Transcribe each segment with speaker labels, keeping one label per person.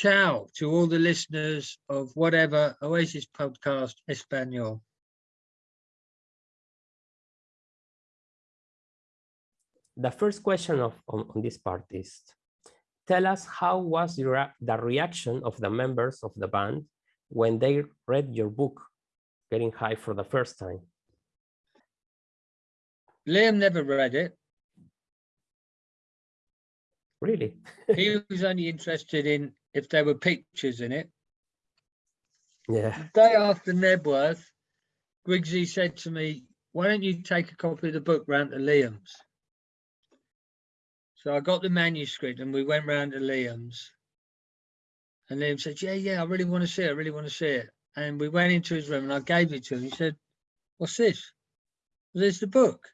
Speaker 1: ciao to all the listeners of whatever Oasis podcast Espanol.
Speaker 2: The first question of on, on this part is, tell us how was the, the reaction of the members of the band when they read your book, Getting High for the first time?
Speaker 1: Liam never read it.
Speaker 2: Really?
Speaker 1: he was only interested in if there were pictures in it.
Speaker 2: Yeah.
Speaker 1: The day after Knebworth, Guigsy said to me, why don't you take a copy of the book round to Liam's? So I got the manuscript and we went round to Liam's. And Liam said, yeah, yeah, I really want to see it. I really want to see it. And we went into his room and I gave it to him. He said, what's this? Well, there's the book.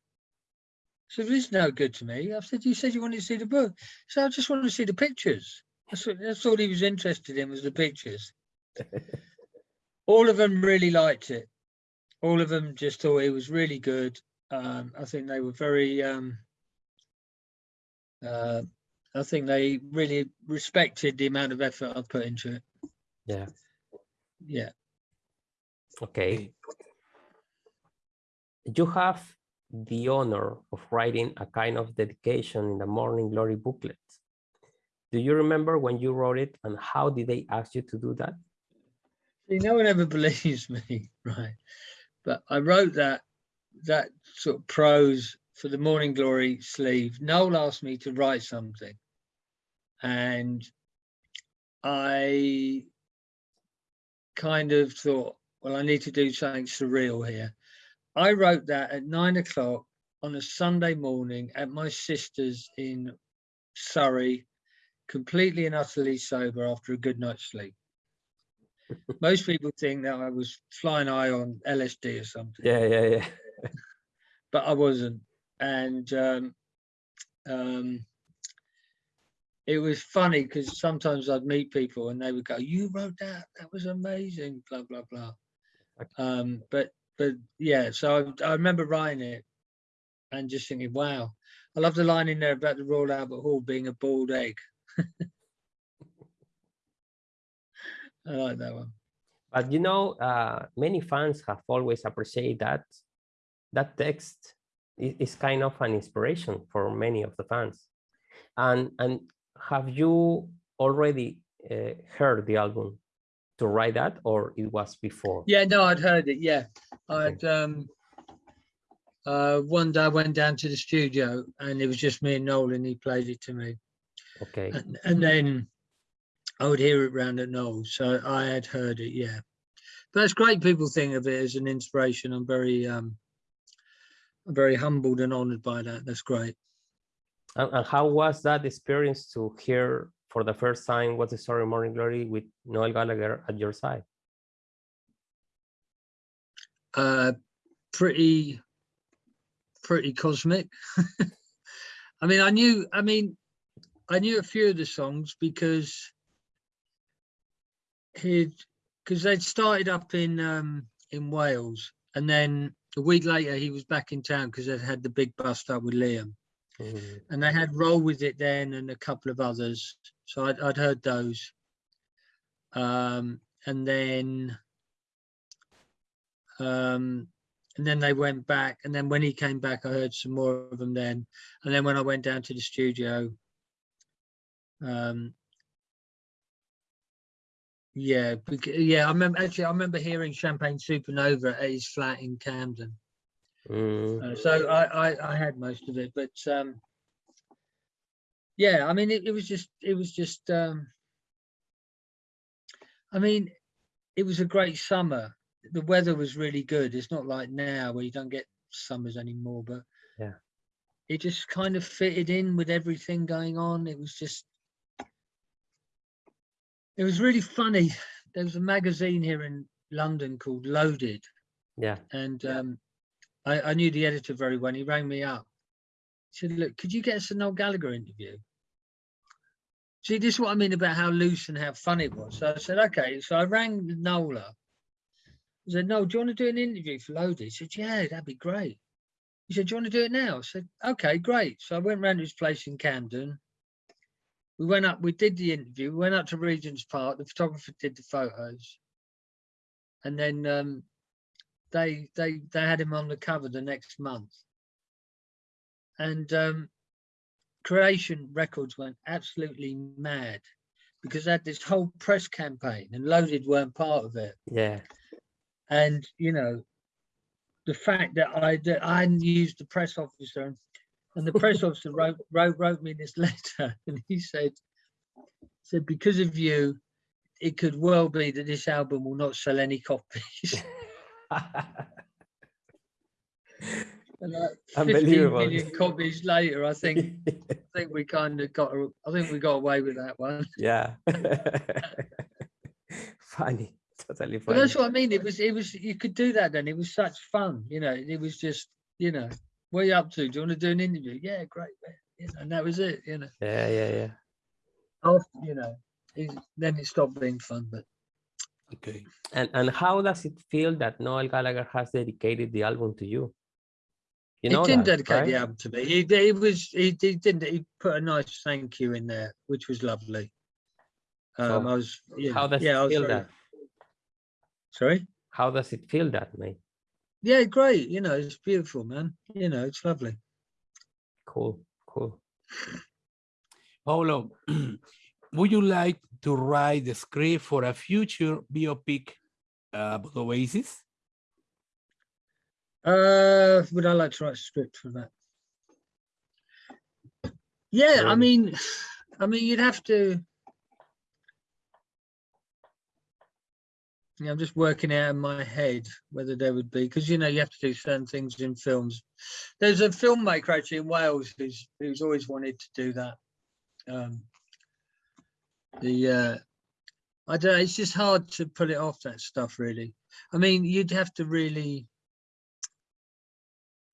Speaker 1: So this is no good to me. I said, you said you wanted to see the book. So I just wanted to see the pictures. That's, what, that's all he was interested in was the pictures. all of them really liked it. All of them just thought it was really good. Um, I think they were very, um, uh, I think they really respected the amount of effort I put into it.
Speaker 2: Yeah.
Speaker 1: Yeah.
Speaker 2: Okay. You have the honor of writing a kind of dedication in the Morning Glory booklet. Do you remember when you wrote it and how did they ask you to do that?
Speaker 1: See, no one ever believes me, right? But I wrote that that sort of prose for the Morning Glory sleeve. Noel asked me to write something, and I kind of thought, well, I need to do something surreal here. I wrote that at nine o'clock on a Sunday morning at my sister's in Surrey, completely and utterly sober after a good night's sleep. Most people think that I was flying high on LSD or something.
Speaker 2: Yeah, yeah, yeah.
Speaker 1: but I wasn't. And um, um, it was funny because sometimes I'd meet people and they would go, you wrote that, that was amazing, blah, blah, blah. Um, but but yeah, so I, I remember writing it and just thinking, wow, I love the line in there about the Royal Albert Hall being a bald egg. I like that one.
Speaker 2: But you know, uh, many fans have always appreciated that that text is, kind of an inspiration for many of the fans. And and have you already uh, heard the album to write that, or it was before?
Speaker 1: Yeah, no, I'd heard it. Yeah, I'd um, uh, one day I went down to the studio and it was just me and Noel and he played it to me.
Speaker 2: Okay.
Speaker 1: And, and then I would hear it round at Noel. So I had heard it, yeah. But that's great people think of it as an inspiration. I'm very um I'm very humbled and honored by that. That's great.
Speaker 2: And, and how was that experience to hear for the first time What's the Story Morning Glory with Noel Gallagher at your side?
Speaker 1: Uh pretty pretty cosmic. I mean, I knew, I mean, I knew a few of the songs because he'd, because they'd started up in um, in Wales, and then a week later he was back in town because they'd had the big bust up with Liam,
Speaker 2: Mm.
Speaker 1: and they had Roll with It then and a couple of others. So I'd, I'd heard those, um, and then um, and then they went back and then when he came back i heard some more of them then and then when i went down to the studio um yeah yeah i remember actually i remember hearing champagne supernova at his flat in camden
Speaker 2: Mm.
Speaker 1: uh, so I, I i had most of it but um yeah i mean it, it was just it was just um i mean it was a great summer the weather was really good it's not like now where you don't get summers anymore but
Speaker 2: Yeah.
Speaker 1: it just kind of fitted in with everything going on it was just it was really funny there was a magazine here in london called loaded
Speaker 2: Yeah.
Speaker 1: and um I, I knew the editor very well he rang me up he said look could you get us a noel gallagher interview see this is what i mean about how loose and how fun it was so i said okay so i rang noel up I said, no, do you want to do an interview for Loaded? He said, yeah, that'd be great. He said, do you want to do it now? I said, okay, great. So I went round to his place in Camden we went up, we did the interview, we went up to Regent's Park, the photographer did the photos. And then um, they they they had him on the cover the next month. And um, Creation Records went absolutely mad because they had this whole press campaign and Loaded weren't part of it.
Speaker 2: Yeah.
Speaker 1: And you know, the fact that I that I hadn't used the press officer and the press officer wrote, wrote wrote me this letter and he said said because of you it could well be that this album will not sell any copies and like 15
Speaker 2: Unbelievable.
Speaker 1: copies later i think i think we kind of got i think we got away with that one
Speaker 2: yeah. funny. Totally funny.
Speaker 1: but
Speaker 2: funny.
Speaker 1: that's what i mean it was it was you could do that then it was such fun you know it was just you know what are you up to do you want to do an interview yeah great man. You know, and that was it you know
Speaker 2: Yeah, yeah, yeah.
Speaker 1: after, you know, it, then it stopped being fun. But
Speaker 3: Okay.
Speaker 2: And and how does it feel that Noel Gallagher has dedicated the album to you? You
Speaker 1: he
Speaker 2: know
Speaker 1: didn't
Speaker 2: that,
Speaker 1: dedicate the
Speaker 2: right?
Speaker 1: album to me. He, he was he, he didn't he put a nice thank you in there, which was lovely.
Speaker 2: So,
Speaker 1: Um, I was yeah,
Speaker 2: How does
Speaker 1: yeah, I
Speaker 2: it
Speaker 1: was
Speaker 2: feel
Speaker 1: very-
Speaker 2: that?
Speaker 1: Sorry.
Speaker 2: How does it feel that, mate?
Speaker 1: Yeah, great. You know, it's beautiful, man. You know, it's lovely.
Speaker 2: Cool, cool.
Speaker 3: Paolo, would you like to write the script for a future biopic uh, about Oasis?
Speaker 1: Uh, would I like to write a script for that? Yeah, I mean, I mean, you'd have to. Yeah, I'm just working out in my head whether there would be because you know you have to do certain things in films. There's a filmmaker actually in Wales who's who's always wanted to do that. Um, the uh, I don't. know, It's just hard to pull it off that stuff really. I mean, you'd have to really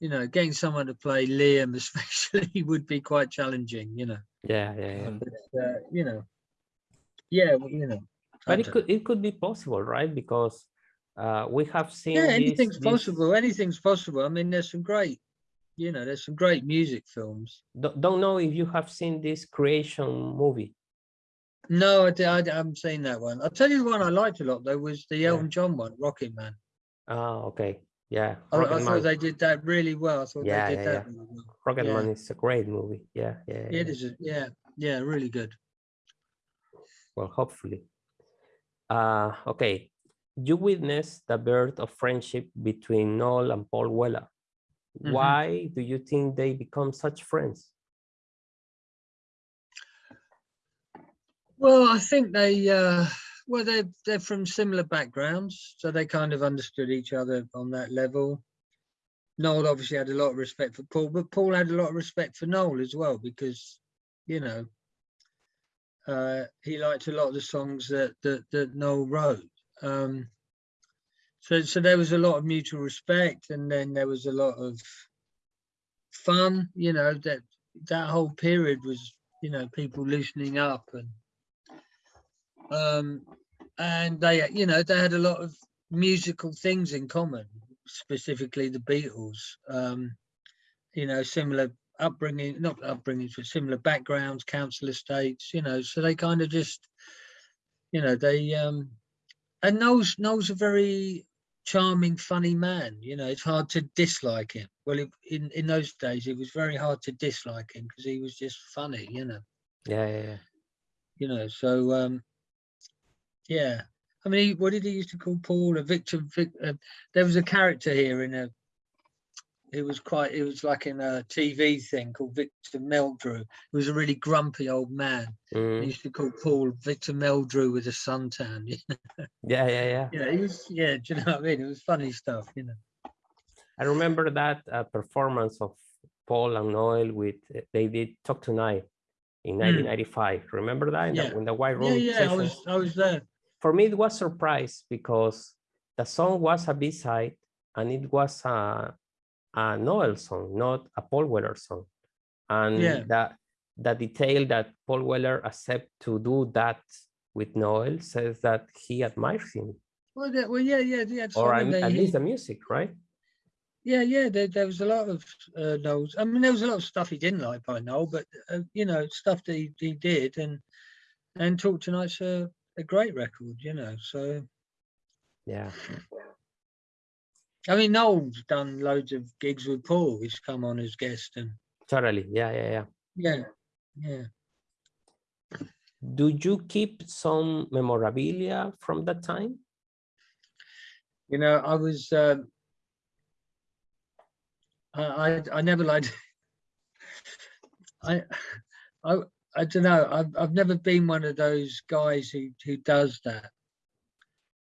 Speaker 1: you know, getting someone to play Liam especially would be quite challenging, you know.
Speaker 2: Yeah, yeah, yeah.
Speaker 1: But, uh, you know, yeah, well, you know.
Speaker 2: But it could it could be possible, right? Because uh, we have seen
Speaker 1: yeah, anything's
Speaker 2: this-
Speaker 1: possible. Anything's possible. I mean, there's some great, you know, there's some great music films.
Speaker 2: Don't, don't know if you have seen this creation movie.
Speaker 1: No, I, I, haven't seen that one. I'll tell you the one I liked a lot though was the
Speaker 2: Yeah.
Speaker 1: Elton John one, Rocket Man.
Speaker 2: Ah, okay. Yeah.
Speaker 1: I, I thought they did that really well. I thought
Speaker 2: Yeah,
Speaker 1: they did
Speaker 2: yeah,
Speaker 1: that. really well.
Speaker 2: Rocket
Speaker 1: yeah.
Speaker 2: Man is a great movie. Yeah, yeah.
Speaker 1: Yeah,
Speaker 2: yeah.
Speaker 1: it is. a- Yeah, yeah, really good.
Speaker 2: Well, hopefully. Uh, okay. You witnessed the birth of friendship between Noel and Paul Weller.
Speaker 1: Mhm.
Speaker 2: Why do you think they become such friends?
Speaker 1: Well, I think they, uh, well, they're they're from similar backgrounds, so they kind of understood each other on that level. Noel obviously had a lot of respect for Paul, but Paul had a lot of respect for Noel as well because, you know, uh, he liked a lot of the songs that that, that Noel wrote. Um, so so there was a lot of mutual respect, and then there was a lot of fun. You know that that whole period was, you know, people loosening up and um, and they, you know, they had a lot of musical things in common, specifically the Beatles. Um, you know, similar upbringing, not upbringings, but similar backgrounds, council estates. You know, so they kind of just, you know, they um, and Noel's Noel's a very charming, funny man. You know, it's hard to dislike him. Well, it, in in those days, it was very hard to dislike him because he was just funny. You know
Speaker 2: Yeah, yeah, yeah.
Speaker 1: you know so um yeah i mean he, what did he used to call paul a victim Vic, uh, there was a character here in a it was quite it was like in a tv thing called victor meldrew he was a really grumpy old man he
Speaker 2: Mm,
Speaker 1: used to call paul victor meldrew with a suntan you know,
Speaker 2: yeah, yeah, yeah.
Speaker 1: you he was yeah do you know what i mean it was funny stuff you know
Speaker 2: I remember that uh, performance of Paul and Noel with uh, they did Talk Tonight in 1995. Remember that in,
Speaker 1: Hmm. Yeah.
Speaker 2: the, in the White
Speaker 1: yeah
Speaker 2: Room
Speaker 1: yeah i
Speaker 2: session?
Speaker 1: was i was there
Speaker 2: For me, it was a surprise because the song was a B-side and it was a, a Noel song, not a Paul Weller song. And
Speaker 1: Yeah.
Speaker 2: that the detail that Paul Weller accept to do that with Noel says that he admires him,
Speaker 1: well, yeah, well yeah yeah yeah
Speaker 2: or
Speaker 1: I
Speaker 2: I
Speaker 1: mean,
Speaker 2: mean, at
Speaker 1: he-
Speaker 2: least the music, right?
Speaker 1: Yeah, yeah, there, there was a lot of uh, Noel's. I mean, there was a lot of stuff he didn't like by Noel, but uh, you know, stuff that he, he did, and and Talk Tonight's a, a great record, you know. So
Speaker 2: Yeah.
Speaker 1: I mean, Noel's done loads of gigs with Paul. He's come on as guest, and
Speaker 2: Totally. Yeah, yeah, yeah.
Speaker 1: yeah, yeah.
Speaker 2: Do you keep some memorabilia from that time?
Speaker 1: You know, I was. Um, I, I I never liked. I I I don't know. I've I've never been one of those guys who who does that.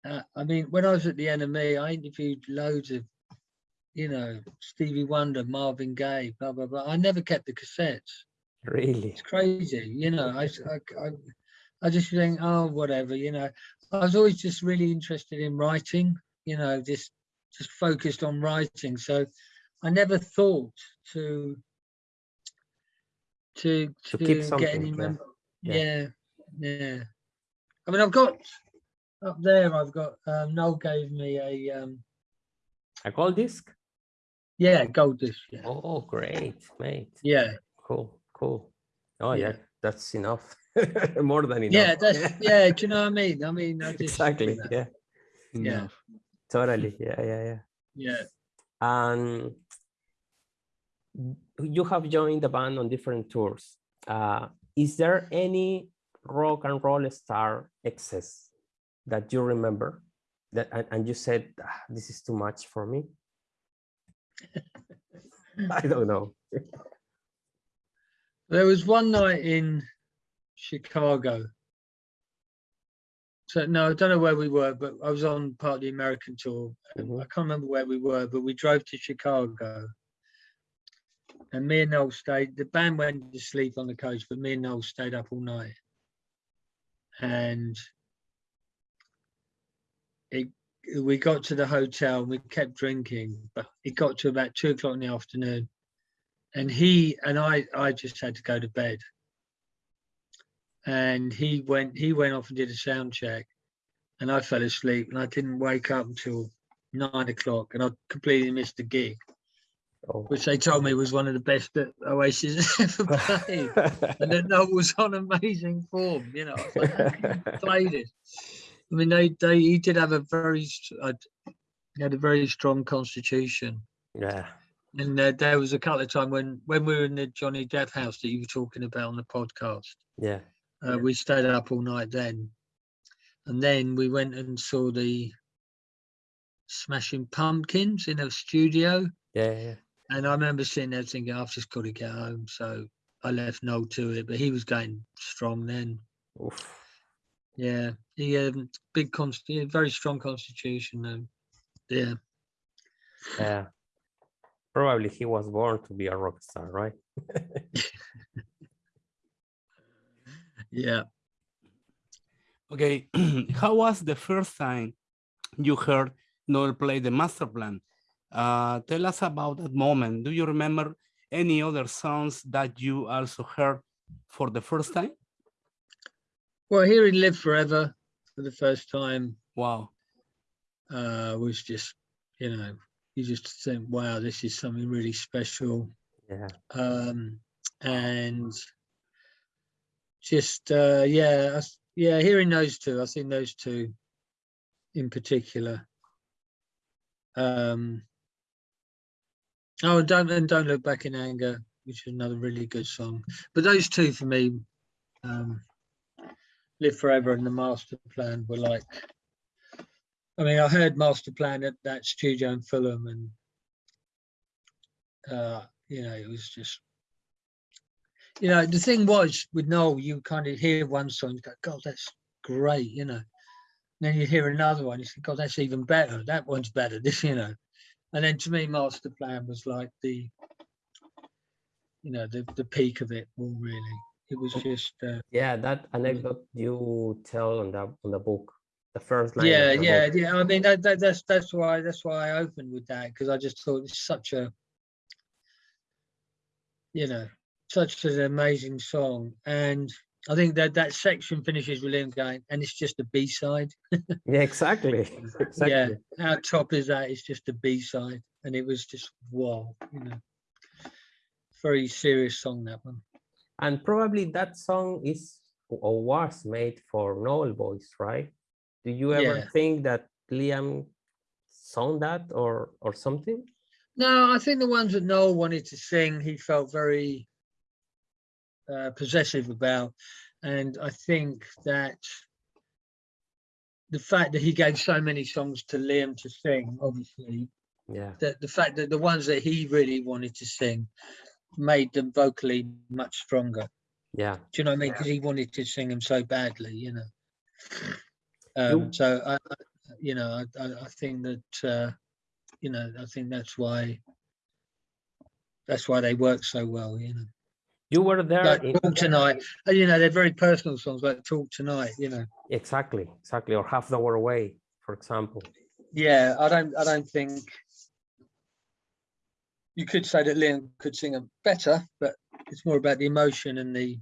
Speaker 1: Uh, I mean, when I was at the NME, I interviewed loads of, you know, Stevie Wonder, Marvin Gaye, blah blah blah. I never kept the cassettes.
Speaker 2: Really?
Speaker 1: It's crazy, you know. I, I, I just think, oh, whatever, you know. I was always just really interested in writing, you know, just just focused on writing. So I never thought to to
Speaker 2: To
Speaker 1: to,
Speaker 2: keep
Speaker 1: get
Speaker 2: something,
Speaker 1: any
Speaker 2: Yeah. yeah,
Speaker 1: yeah. I mean, I've got up there. I've got um, Noel gave me a um,
Speaker 2: A gold disc?
Speaker 1: yeah gold disc. Yeah,
Speaker 2: Oh, great, mate.
Speaker 1: yeah,
Speaker 2: Cool, cool. Oh, yeah,
Speaker 1: Yeah.
Speaker 2: that's enough. More than enough.
Speaker 1: yeah. That's yeah. Do you know what I mean? I mean, I just,
Speaker 2: exactly. Yeah,
Speaker 1: Yeah.
Speaker 3: Enough.
Speaker 2: totally. Yeah, yeah, yeah.
Speaker 1: yeah.
Speaker 2: And you have joined the band on different tours. Uh, is there any rock and roll star excess that you remember that and, and you said "Ah, this is too much for me? I don't know.
Speaker 1: There was one night in Chicago. So no, I don't know where we were, but I was on part of the American tour. and
Speaker 2: Mhm.
Speaker 1: I can't remember where we were, but we drove to Chicago. And me and Noel stayed. The band went to sleep on the coach, but me and Noel stayed up all night. And it, we got to the hotel and we kept drinking, but it got to about two o'clock in the afternoon and he and I I just had to go to bed. And he went he went off and did a sound check, and I fell asleep and I didn't wake up until nine o'clock, and I completely missed the gig,
Speaker 2: Oh.
Speaker 1: which they told me was one of the best that Oasis ever played. and then Noel was on amazing form, you know. I was like, "How can you play this. I mean, they they he did have a very uh, he had a very strong constitution.
Speaker 2: yeah.
Speaker 1: And uh, there was a couple of times when when we were in the Johnny Depp house that you were talking about on the podcast.
Speaker 2: Yeah.
Speaker 1: Uh, we stayed up all night then, and then we went and saw the Smashing Pumpkins in a studio.
Speaker 2: Yeah. Yeah.
Speaker 1: And I remember sitting there thinking, I've just got to get home. So I left Noel to it, but he was going strong then.
Speaker 2: Oof.
Speaker 1: Yeah, he had um, big const, very strong constitution. Um, yeah,
Speaker 2: Yeah. Probably he was born to be a rock star, right?
Speaker 1: yeah.
Speaker 3: Okay, how was the first time you heard Noel play the master plan? Uh, tell us about that moment. Do you remember any other songs that you also heard for the first time?
Speaker 1: Well, hearing "Live Forever" for the first time
Speaker 3: Wow.
Speaker 1: uh, was just, you know, you just think, wow, this is something really special.
Speaker 2: Yeah.
Speaker 1: Um, and just, uh, yeah, I yeah, hearing those two, I think those two in particular. Um, oh, and don't and don't look back in anger, which is another really good song. But those two for me, um, "Live Forever" and "The Master Plan" were like I mean, I heard Master Plan at that studio in Fulham, and uh, you know, it was just, you know, the thing was with Noel, you kind of hear one song, you go, God, that's great, you know. And then you hear another one, you think, God, that's even better. That one's better, this, you know. And then to me, Master Plan was like the, you know, the the peak of it all. Really, it was just, uh,
Speaker 2: Yeah, that anecdote you tell on the on the book, the first line.
Speaker 1: yeah yeah
Speaker 2: book.
Speaker 1: yeah i mean that, that that's that's why that's why i opened with that because i just thought it's such a you know such an amazing song and i think that that section finishes with him going and it's just a b-side
Speaker 2: Yeah, exactly. Exactly.
Speaker 1: yeah how top is that it's just a b-side and it was just wow, you know, very serious song that one.
Speaker 2: And probably that song is or was made for Noel voice, right? Do you ever
Speaker 1: Yeah.
Speaker 2: think that Liam sung that or or something?
Speaker 1: No, I think the ones that Noel wanted to sing, he felt very uh, possessive about, and I think that the fact that he gave so many songs to Liam to sing, obviously,
Speaker 2: Yeah,
Speaker 1: that the fact that the ones that he really wanted to sing made them vocally much stronger.
Speaker 2: yeah,
Speaker 1: Do you know what I mean? Because he wanted to sing them so badly, you know. Um, so I, I- you know, I, I, I think that, uh, you know, I think that's why, that's why they work so well, you know.
Speaker 2: you were there.
Speaker 1: Like
Speaker 2: in-
Speaker 1: Talk Tonight, uh, you know, they're very personal songs like Talk Tonight, you know.
Speaker 2: Exactly, exactly, or Half the World Away, for example.
Speaker 1: Yeah, I don't, I don't think you could say that Liam could sing them better, but it's more about the emotion and the,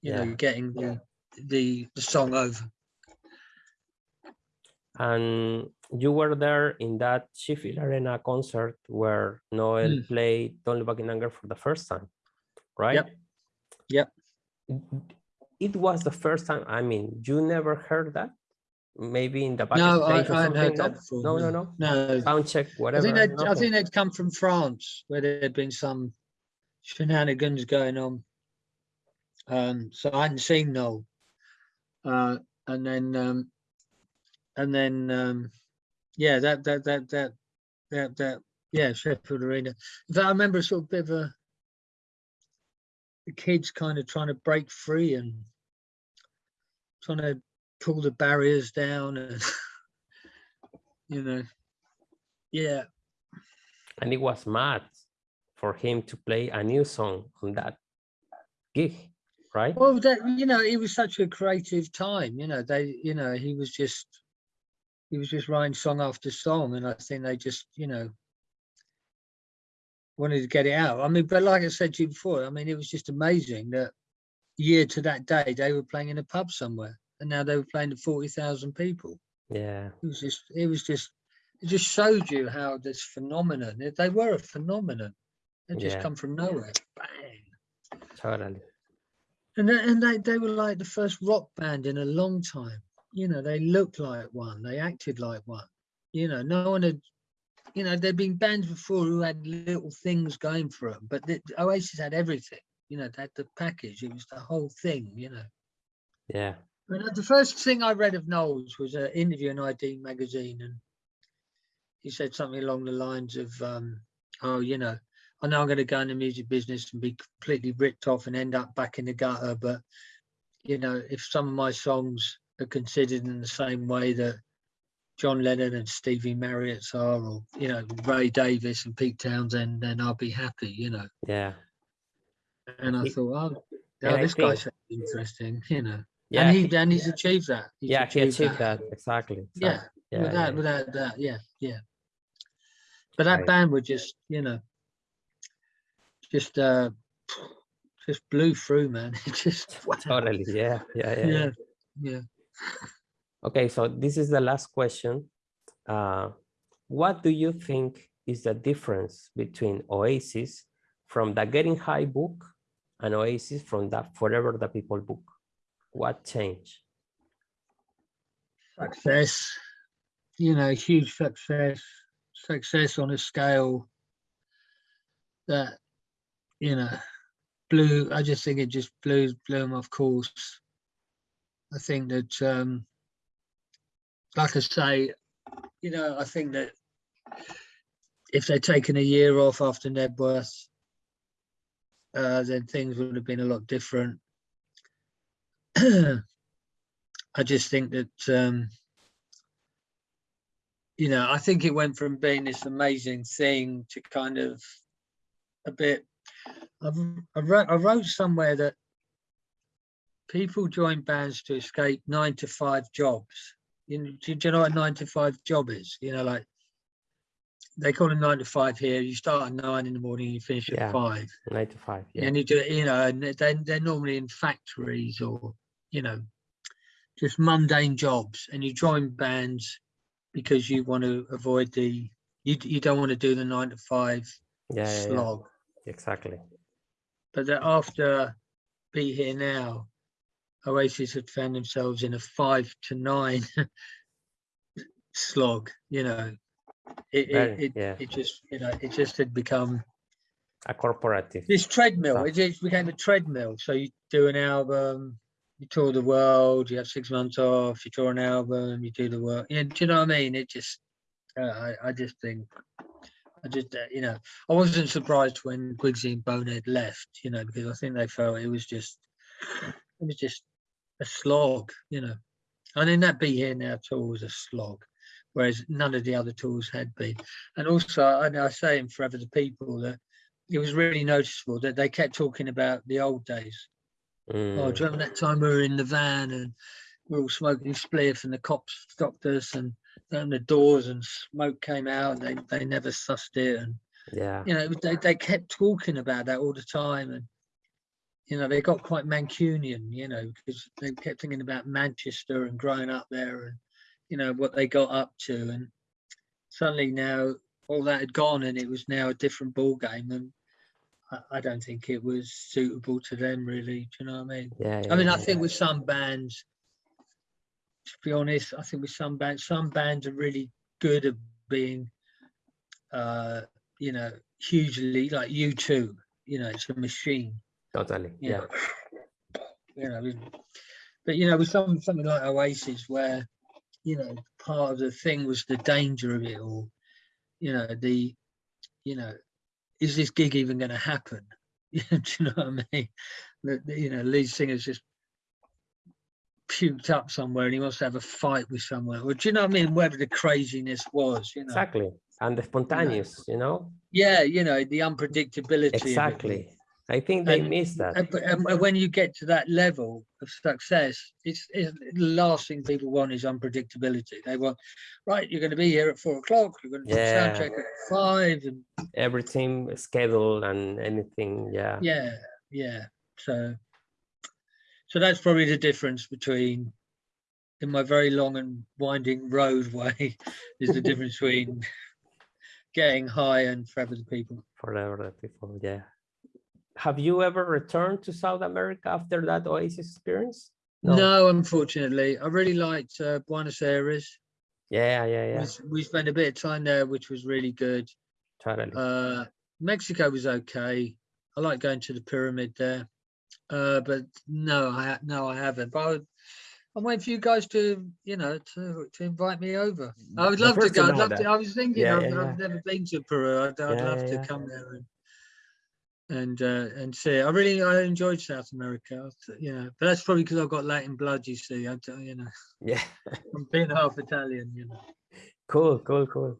Speaker 1: you know, getting the, the, the song over.
Speaker 2: And you were there in that Sheffield Arena concert where Noel
Speaker 1: Mm.
Speaker 2: played Don't Look Back in Anger for the first time, right?
Speaker 1: Yep.
Speaker 2: It was the first time, I mean, you never heard that? Maybe in the
Speaker 1: No, I, I
Speaker 2: something?
Speaker 1: heard
Speaker 2: No?
Speaker 1: that before.
Speaker 2: No, no, no.
Speaker 1: No,
Speaker 2: Sound check, whatever.
Speaker 1: I think they'd, I think they'd come from France where there'd been some shenanigans going on. Um, so I hadn't seen Noel. Uh, and then, um, and then, um, yeah, that, that, that, that, that, that, yeah, Sheffield Arena. In fact, I remember a sort of bit of a, the kids kind of trying to break free and trying to pull the barriers down and, you know, yeah,
Speaker 2: And it was mad for him to play a new song on that gig, right?
Speaker 1: Well, that you know, it was such a creative time. You know, they, you know, he was just, he was just writing song after song, and I think they just, you know, wanted to get it out. I mean, but like I said to you before, I mean, it was just amazing that year to that day they were playing in a pub somewhere, and now they were playing to forty thousand people.
Speaker 2: Yeah,
Speaker 1: It was just, it was just, it just showed you how this phenomenon. They were a phenomenon. They just
Speaker 2: Yeah.
Speaker 1: come from nowhere. Bang.
Speaker 2: totally.
Speaker 1: And they, and they, they were like the first rock band in a long time. You know, they looked like one, they acted like one. You know, no one had, you know, there'd been bands before who had little things going for them, but the, Oasis had everything. You know, they had the package, it was the whole thing, you know.
Speaker 2: Yeah,
Speaker 1: But uh, the first thing I read of Noel's was an interview in ID magazine, and he said something along the lines of, um, "Oh, you know, I know I'm going to go in the music business and be completely ripped off and end up back in the gutter, but you know, if some of my songs are considered in the same way that John Lennon and Stevie Marriott's are, or you know, Ray Davies and Pete Townshend, then I'll be happy." You know,
Speaker 2: yeah,
Speaker 1: and I thought, "Oh,
Speaker 2: and
Speaker 1: oh
Speaker 2: I
Speaker 1: this guy
Speaker 2: think-
Speaker 1: sounds interesting," you know.
Speaker 2: Yeah.
Speaker 1: and he, and he's achieved that. He's
Speaker 2: yeah, he achieved that exactly.
Speaker 1: Yeah,
Speaker 2: exactly. yeah,
Speaker 1: without
Speaker 2: yeah.
Speaker 1: without that, yeah, yeah. But that
Speaker 2: Right.
Speaker 1: band were just, you know, just uh just blew through, man. It just wow.
Speaker 2: Totally, yeah, yeah, yeah. yeah.
Speaker 1: yeah, yeah.
Speaker 2: Okay, so this is the last question. Uh, what do you think is the difference between Oasis from the Getting High book and Oasis from the Forever the People book? What changed?
Speaker 1: Success, you know, huge success, success on a scale that, you know, blew. I just think it just blew blew them off course. I think that, um, like I say, you know, I think that if they'd taken a year off after Knebworth, uh, then things would have been a lot different. I just think that, um, you know, I think it went from being this amazing thing to kind of a bit. I've, I, wrote, I wrote somewhere that people join bands to escape nine to five jobs. You know, do, do you know what a nine to five job is? You know, like they call it nine to five here. You start at nine in the morning, you finish
Speaker 2: Yeah.
Speaker 1: at five.
Speaker 2: Nine to five, yeah.
Speaker 1: And you do, you know, and they they're normally in factories or, you know, just mundane jobs. And you join bands because you want to avoid the you you don't want to do the nine to five
Speaker 2: Yeah, yeah, yeah,
Speaker 1: slog.
Speaker 2: exactly.
Speaker 1: But that after Be Here Now, Oasis had found themselves in a five to nine slog, you know. It, it, it,
Speaker 2: yeah.
Speaker 1: it just, you know, it just had become
Speaker 2: A corporative.
Speaker 1: this treadmill. It just became a treadmill. So you do an album, you tour the world, you have six months off, you tour an album, you do the work. Yeah, do you know what I mean? It just, uh, I, I just think, I just, uh, you know, I wasn't surprised when Guigsy and Bonehead left, you know, because I think they felt it was just, it was just a slog, you know. And then that Be Here Now tour was a slog, whereas none of the other tours had been. And also, I, I say in Forever the People that it was really noticeable that they kept talking about the old days. Oh,
Speaker 2: Mm,
Speaker 1: do you remember that time we were in the van and we were all smoking spliff and the cops stopped us and opened the doors and smoke came out and they, they never sussed it and
Speaker 2: yeah,
Speaker 1: you know they, they kept talking about that all the time and you know they got quite Mancunian you know because they kept thinking about Manchester and growing up there and you know what they got up to and suddenly now all that had gone and it was now a different ball game and I, I don't think it was suitable to them really do you know what I mean
Speaker 2: yeah.
Speaker 1: I mean,
Speaker 2: yeah,
Speaker 1: I think with some bands, to be honest, I think with some bands, some bands are really good at being, uh, you know, hugely like U2. You know, it's a machine.
Speaker 2: Totally.
Speaker 1: You
Speaker 2: Yeah.
Speaker 1: know, you know, but you know, with some something like Oasis, where you know part of the thing was the danger of it all. You know, the, you know, is this gig even going to happen? Do you know what I mean? The, you know, lead singer's just puked up somewhere and he wants to have a fight with someone. Or do you know what I mean? Whatever the craziness was, you know.
Speaker 2: Exactly. And the spontaneous, you know?
Speaker 1: Yeah, you know, the unpredictability. of it all.
Speaker 2: Exactly. I think they
Speaker 1: And-
Speaker 2: miss that.
Speaker 1: And, but- um, when you get to that level of success, it's, it's the last thing people want is unpredictability. They want, right, you're going to be here at four o'clock. You're going to
Speaker 2: Yeah.
Speaker 1: sound check at five, and
Speaker 2: Every team schedule and anything. Yeah.
Speaker 1: yeah, yeah. So, so that's probably the difference between, in my very long and winding roadway, is the difference between getting high and forever the people.
Speaker 2: Forever the people. Yeah. Have you ever returned to South America after that Oasis experience?
Speaker 1: No, unfortunately, I really liked uh, Buenos Aires.
Speaker 2: Yeah, yeah, yeah.
Speaker 1: We We spent a bit of time there, which was really good.
Speaker 2: Totally.
Speaker 1: Uh, Mexico was okay. I like going to the pyramid there, uh, but no, I no, I haven't. But I would, I'm waiting for you guys to, you know, to to invite me over. I would love to go. I'd love
Speaker 2: that.
Speaker 1: to. I was thinking,
Speaker 2: Yeah,
Speaker 1: I've,
Speaker 2: yeah,
Speaker 1: I've never been to Peru. I'd, I'd love to come there and and uh, and see. it. I really I enjoyed South America. You know, but that's probably because I've got Latin blood. You see, I, you know,
Speaker 2: Yeah.
Speaker 1: I'm being half Italian. You know.
Speaker 2: Cool, cool, cool.